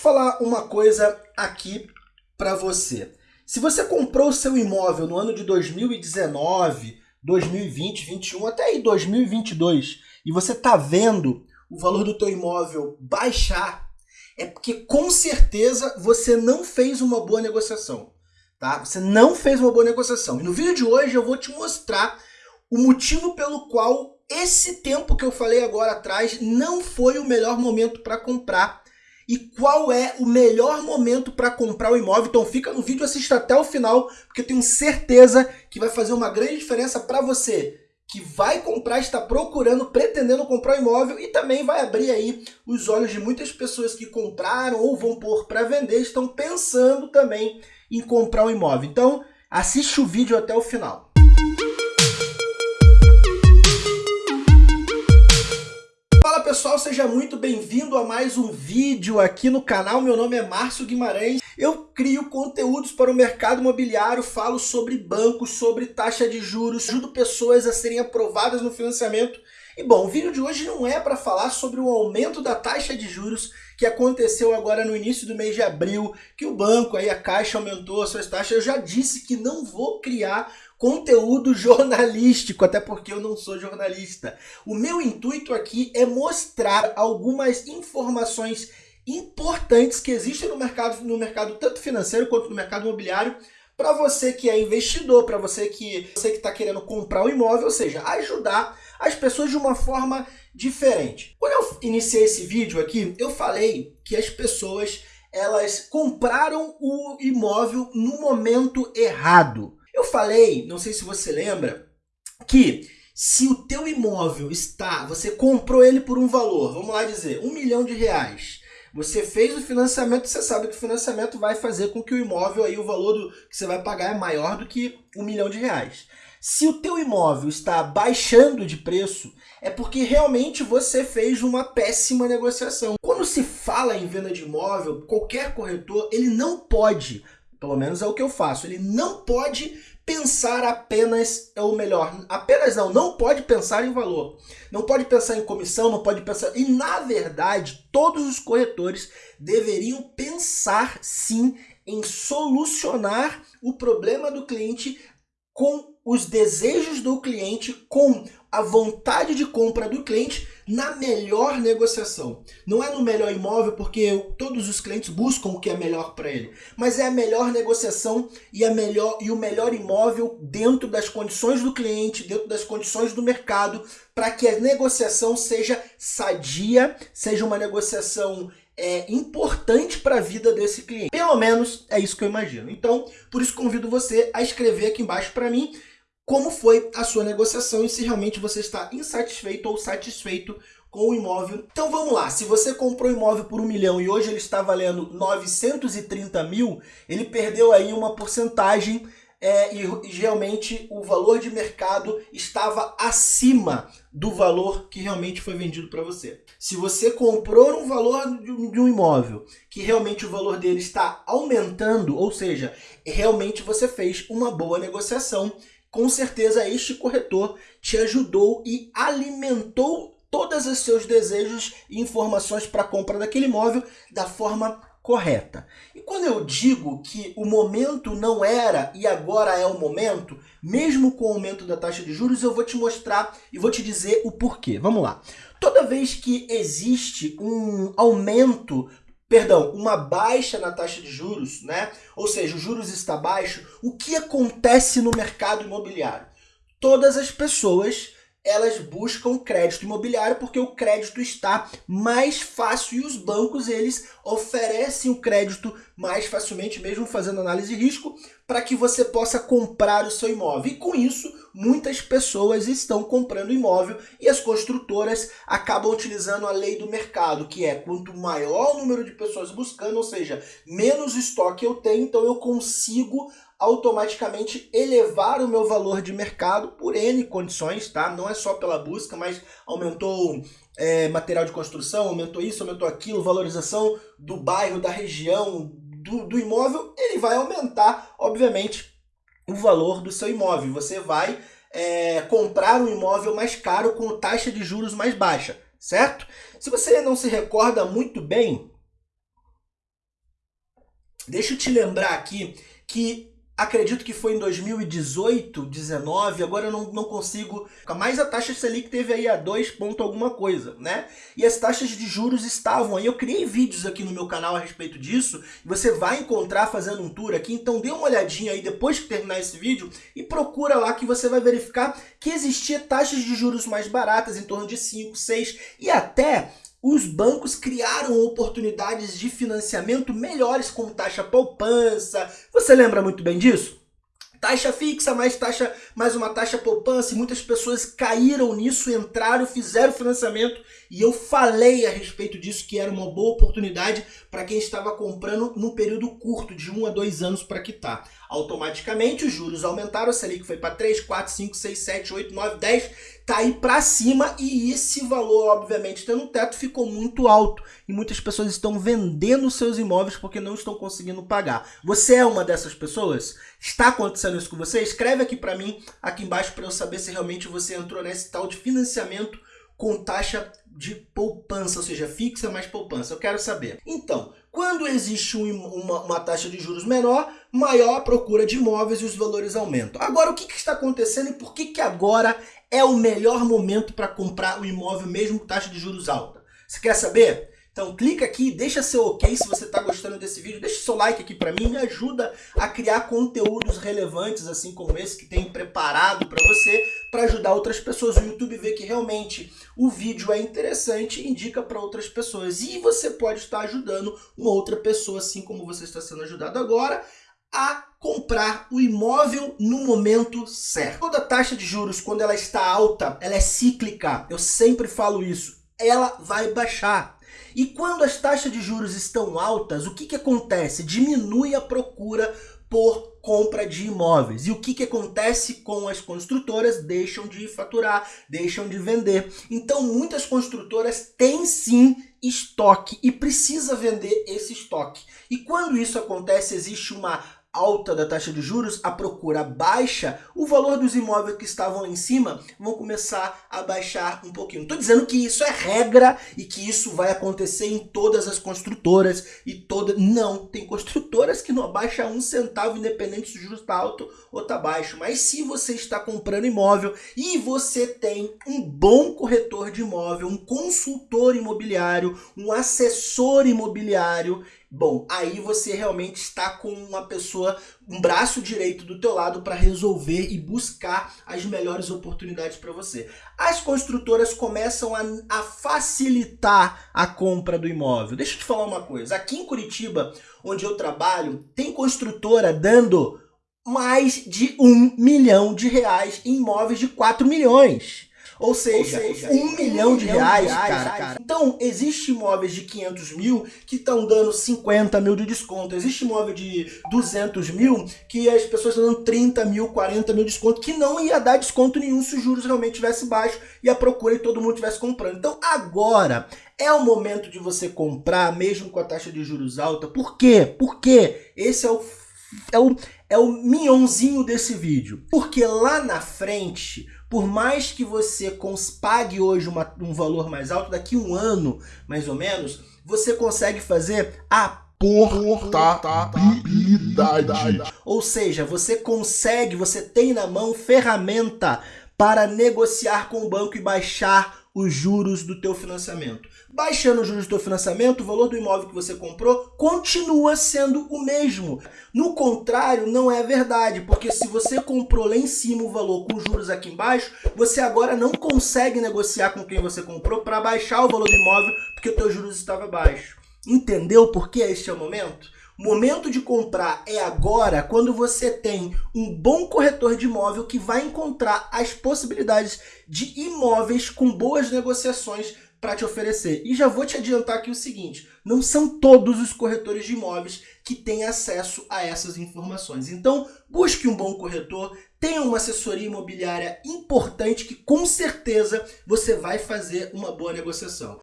falar uma coisa aqui para você. Se você comprou o seu imóvel no ano de 2019, 2020, 2021, até aí 2022, e você está vendo o valor do teu imóvel baixar, é porque com certeza você não fez uma boa negociação. Tá? Você não fez uma boa negociação. E no vídeo de hoje eu vou te mostrar o motivo pelo qual esse tempo que eu falei agora atrás não foi o melhor momento para comprar e qual é o melhor momento para comprar o imóvel. Então fica no vídeo, assista até o final, porque eu tenho certeza que vai fazer uma grande diferença para você que vai comprar, está procurando, pretendendo comprar o imóvel e também vai abrir aí os olhos de muitas pessoas que compraram ou vão pôr para vender, estão pensando também em comprar um imóvel. Então assiste o vídeo até o final. Pessoal, seja muito bem-vindo a mais um vídeo aqui no canal. Meu nome é Márcio Guimarães. Eu crio conteúdos para o mercado imobiliário, falo sobre bancos, sobre taxa de juros, ajudo pessoas a serem aprovadas no financiamento. E bom, o vídeo de hoje não é para falar sobre o aumento da taxa de juros que aconteceu agora no início do mês de abril, que o banco aí, a Caixa aumentou as suas taxas. Eu já disse que não vou criar conteúdo jornalístico, até porque eu não sou jornalista. O meu intuito aqui é mostrar algumas informações importantes que existem no mercado, no mercado tanto financeiro quanto no mercado imobiliário, para você que é investidor, para você que você que está querendo comprar um imóvel, ou seja, ajudar as pessoas de uma forma diferente. Quando eu iniciei esse vídeo aqui, eu falei que as pessoas elas compraram o imóvel no momento errado. Falei, não sei se você lembra, que se o teu imóvel está, você comprou ele por um valor, vamos lá dizer, um milhão de reais. Você fez o financiamento, você sabe que o financiamento vai fazer com que o imóvel aí, o valor do, que você vai pagar é maior do que um milhão de reais. Se o teu imóvel está baixando de preço, é porque realmente você fez uma péssima negociação. Quando se fala em venda de imóvel, qualquer corretor, ele não pode pelo menos é o que eu faço. Ele não pode pensar apenas, ou melhor, apenas não, não pode pensar em valor. Não pode pensar em comissão, não pode pensar... E, na verdade, todos os corretores deveriam pensar, sim, em solucionar o problema do cliente com os desejos do cliente, com a vontade de compra do cliente na melhor negociação. Não é no melhor imóvel porque todos os clientes buscam o que é melhor para ele, mas é a melhor negociação e, a melhor, e o melhor imóvel dentro das condições do cliente, dentro das condições do mercado, para que a negociação seja sadia, seja uma negociação é, importante para a vida desse cliente. Pelo menos é isso que eu imagino. Então, por isso convido você a escrever aqui embaixo para mim como foi a sua negociação e se realmente você está insatisfeito ou satisfeito com o imóvel. Então vamos lá, se você comprou o imóvel por um milhão e hoje ele está valendo 930 mil, ele perdeu aí uma porcentagem é, e, realmente o valor de mercado estava acima do valor que realmente foi vendido para você. Se você comprou um valor de um imóvel que realmente o valor dele está aumentando, ou seja, realmente você fez uma boa negociação com certeza este corretor te ajudou e alimentou todos os seus desejos e informações para a compra daquele imóvel da forma correta. E quando eu digo que o momento não era e agora é o momento, mesmo com o aumento da taxa de juros, eu vou te mostrar e vou te dizer o porquê. Vamos lá. Toda vez que existe um aumento perdão, uma baixa na taxa de juros, né? ou seja, o juros está baixo, o que acontece no mercado imobiliário? Todas as pessoas elas buscam crédito imobiliário porque o crédito está mais fácil e os bancos eles oferecem o crédito mais facilmente, mesmo fazendo análise de risco, para que você possa comprar o seu imóvel. E com isso, muitas pessoas estão comprando imóvel e as construtoras acabam utilizando a lei do mercado, que é quanto maior o número de pessoas buscando, ou seja, menos estoque eu tenho, então eu consigo automaticamente elevar o meu valor de mercado por N condições, tá? Não é só pela busca, mas aumentou é, material de construção, aumentou isso, aumentou aquilo, valorização do bairro, da região, do, do imóvel, ele vai aumentar, obviamente, o valor do seu imóvel. Você vai é, comprar um imóvel mais caro com taxa de juros mais baixa, certo? Se você não se recorda muito bem, Deixa eu te lembrar aqui que acredito que foi em 2018, 19, agora eu não, não consigo, mas a taxa Selic teve aí a 2 ponto alguma coisa, né? E as taxas de juros estavam aí, eu criei vídeos aqui no meu canal a respeito disso, você vai encontrar fazendo um tour aqui, então dê uma olhadinha aí depois que terminar esse vídeo e procura lá que você vai verificar que existia taxas de juros mais baratas, em torno de 5, 6 e até os bancos criaram oportunidades de financiamento melhores como taxa poupança. Você lembra muito bem disso? Taxa fixa, mais taxa, mais uma taxa poupança, e muitas pessoas caíram nisso, entraram, fizeram financiamento, e eu falei a respeito disso, que era uma boa oportunidade para quem estava comprando num período curto, de um a dois anos para quitar. Automaticamente os juros aumentaram, a Selic foi para 3, 4, 5, 6, 7, 8, 9, 10, tá aí para cima e esse valor, obviamente, tendo um teto, ficou muito alto e muitas pessoas estão vendendo seus imóveis porque não estão conseguindo pagar. Você é uma dessas pessoas? Está acontecendo isso com você? Escreve aqui para mim, aqui embaixo, para eu saber se realmente você entrou nesse tal de financiamento com taxa de poupança, ou seja, fixa mais poupança. Eu quero saber. Então, quando existe um, uma, uma, taxa de juros menor, maior a procura de imóveis e os valores aumentam. Agora, o que, que está acontecendo e por que, que agora é o melhor momento para comprar o imóvel mesmo com taxa de juros alta? Você quer saber? Então clica aqui, deixa seu ok se você está gostando desse vídeo, deixa seu like aqui para mim, me ajuda a criar conteúdos relevantes assim como esse que tem preparado para você, para ajudar outras pessoas. O YouTube vê que realmente o vídeo é interessante e indica para outras pessoas. E você pode estar ajudando uma outra pessoa, assim como você está sendo ajudado agora, a comprar o imóvel no momento certo. Toda taxa de juros, quando ela está alta, ela é cíclica. Eu sempre falo isso. Ela vai baixar. E quando as taxas de juros estão altas, o que, que acontece? Diminui a procura por compra de imóveis. E o que, que acontece com as construtoras? Deixam de faturar, deixam de vender. Então muitas construtoras têm sim estoque e precisa vender esse estoque. E quando isso acontece, existe uma alta da taxa de juros, a procura baixa, o valor dos imóveis que estavam em cima vão começar a baixar um pouquinho. Estou dizendo que isso é regra e que isso vai acontecer em todas as construtoras e toda Não, tem construtoras que não abaixam um centavo independente se o juros está alto ou está baixo. Mas se você está comprando imóvel e você tem um bom corretor de imóvel, um consultor imobiliário, um assessor imobiliário, Bom, aí você realmente está com uma pessoa, um braço direito do teu lado para resolver e buscar as melhores oportunidades para você. As construtoras começam a, a, facilitar a compra do imóvel. Deixa eu te falar uma coisa. Aqui em Curitiba, onde eu trabalho, tem construtora dando mais de um milhão de reais em imóveis de 4 milhões. Ou seja, Ou seja um, milhão de reais, reais cara, cara. Então, existe imóveis de 500 mil que estão dando 50 mil de desconto. Existe imóvel de 200 mil que as pessoas estão dando 30 mil, 40 mil de desconto, que não ia dar desconto nenhum se os juros realmente tivesse baixo e a procura e todo mundo estivesse comprando. Então, agora é o momento de você comprar, mesmo com a taxa de juros alta. Por quê? Porque esse é o, é o, é o minhãozinho desse vídeo. Porque lá na frente por mais que você pague hoje uma, um valor mais alto, daqui um ano, mais ou menos, você consegue fazer a portabilidade. Ou seja, você consegue, você tem na mão ferramenta para negociar com o banco e baixar os juros do teu financiamento. Baixando os juros do financiamento, o valor do imóvel que você comprou continua sendo o mesmo. No contrário, não é verdade, porque se você comprou lá em cima o valor com juros aqui embaixo, você agora não consegue negociar com quem você comprou para baixar o valor do imóvel porque o teu juros estava baixo. Entendeu por que este é o momento? O momento de comprar é agora, quando você tem um bom corretor de imóvel que vai encontrar as possibilidades de imóveis com boas negociações para te oferecer. E já vou te adiantar aqui o seguinte, não são todos os corretores de imóveis que têm acesso a essas informações. Então, busque um bom corretor, tenha uma assessoria imobiliária importante que com certeza você vai fazer uma boa negociação.